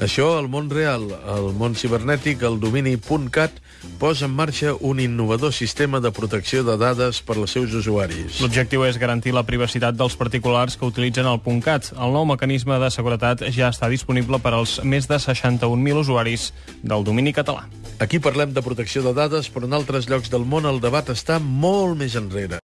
Això al món real, el món cibernètic, el domini.cat posa en marxa un innovador sistema de protecció de dades per als seus usuaris. L'objectiu és garantir la privacitat dels particulars que utilitzen el .cat. El nou mecanisme de seguretat ja està disponible per als més de 61.000 usuaris del domini català. Aquí parlem de protecció de dades, però en altres llocs del món el debat està molt més enrere.